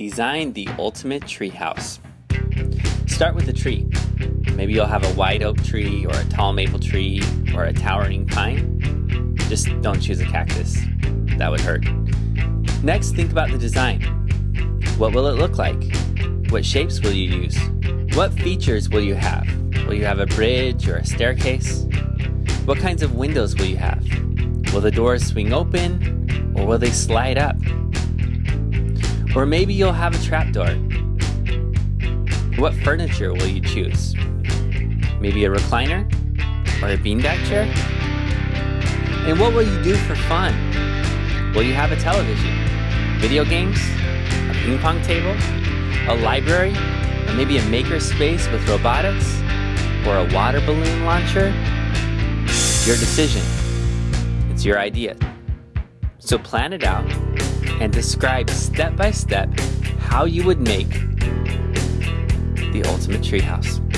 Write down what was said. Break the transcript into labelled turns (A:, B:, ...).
A: Design the ultimate treehouse. Start with a tree. Maybe you'll have a white oak tree or a tall maple tree or a towering pine. Just don't choose a cactus. That would hurt. Next, think about the design. What will it look like? What shapes will you use? What features will you have? Will you have a bridge or a staircase? What kinds of windows will you have? Will the doors swing open or will they slide up? Or maybe you'll have a trapdoor. What furniture will you choose? Maybe a recliner? Or a beanbag chair? And what will you do for fun? Will you have a television? Video games? A ping pong table? A library? Or maybe a maker space with robotics? Or a water balloon launcher? Your decision. It's your idea. So plan it out and describe step by step how you would make the ultimate treehouse.